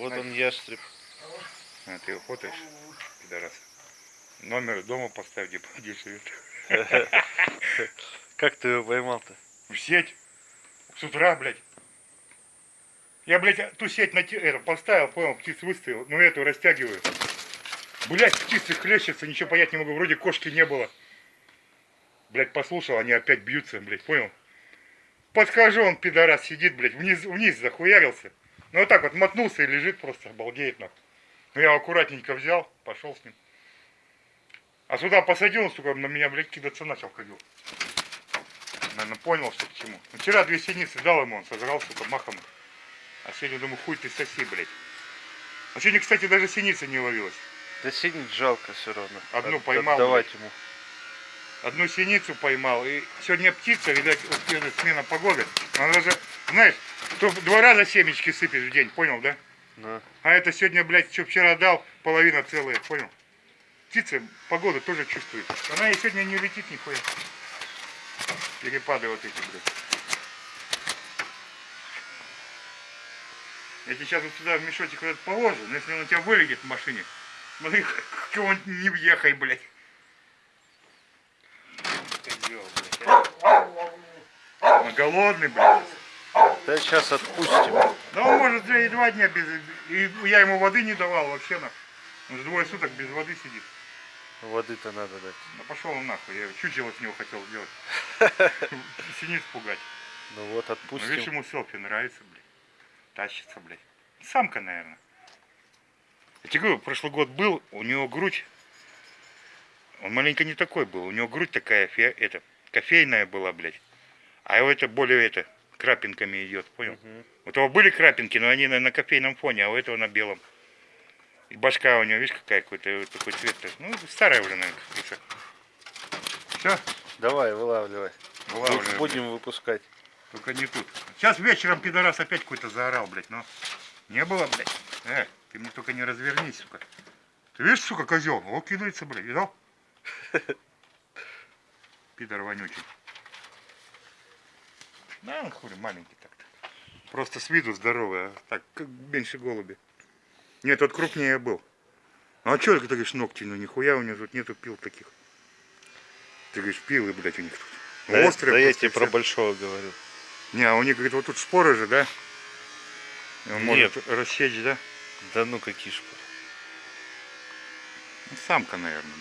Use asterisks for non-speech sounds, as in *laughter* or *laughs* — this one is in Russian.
Вот он ястреб. А, ты охотаешь, пидорас? Номер дома поставь, где, где живет. *laughs* Как ты его поймал-то? В сеть. С утра, блядь. Я, блядь, ту сеть на это, поставил, понял, птиц выставил, но эту растягиваю. Блядь, птицы хлещутся, ничего понять не могу, вроде кошки не было. Блядь, послушал, они опять бьются, блядь, понял? Подхожу, он, пидорас, сидит, блядь, вниз, вниз захуярился. Ну вот так вот мотнулся и лежит просто, обалдеет нахуй. Ну я его аккуратненько взял, пошел с ним. А сюда посадил, он, сука, на меня, блядь, кидаться начал, ходил. Наверное, понял, что к чему. Ну, Вчера две синицы дал ему, он сожрал, сука, махом. А сегодня, думаю, хуй ты соси, блядь. А сегодня, кстати, даже синица не ловилась. Да синить жалко все равно. Одну От- поймал, Отдавать ему. Одну синицу поймал. И сегодня птица, видать, вот смена погоды. Она даже, знаешь, то два раза семечки сыпешь в день, понял, да? На. А это сегодня, блядь, что вчера дал, половина целая, понял? Птица погоду тоже чувствует. Она и сегодня не летит нихуя. Перепады вот эти, блядь. Я тебе сейчас вот сюда в мешочек вот этот положу, но если он у тебя вылетит в машине, смотри, *laughs* к кого-нибудь не въехай, блядь. Он голодный, блядь. Да сейчас отпустим. Да он может и два дня без... И я ему воды не давал вообще на. Он же двое суток без воды сидит. Воды-то надо дать. Ну пошел он нахуй, я чучело с него хотел сделать. *laughs* Синиц пугать. Ну вот Ну, видишь, отпустим. ему селфи нравится, блядь. Тащится, блядь. Самка, наверное. Я тебе говорю, прошлый год был, у него грудь. Он маленько не такой был. У него грудь такая, это, кофейная была, блядь. А его это более, это, крапинками идет, понял? Мгм. У того были крапинки, но они на, на кофейном фоне, а у этого на белом. И башка у него, видишь, какая какой-то такой цвет. Ну, старая уже, наверное, крыса. Все, Давай, вылавливай. вылавливаем. Будем выпускать. Только не тут. Сейчас вечером пидорас опять какой-то заорал, блядь, но не было, блядь. Э, ты мне только не развернись, сука. Ты видишь, сука, козел? О, кидается, блядь, видал? *laughs* Пидор вонючий. Да, он хули, маленький так-то. Просто с виду здоровый, а так, как меньше голуби. Нет, тот крупнее был. Ну а что ты говоришь, ногти, ну нихуя у него тут нету пил таких. Ты говоришь, пилы, блядь, у них тут. Да, Острые да я тебе про большого говорю. Не, а у них, говорит, вот тут шпоры же, да? Он Нет. может рассечь, да? Да ну какие ж. Ну, Самка, наверное.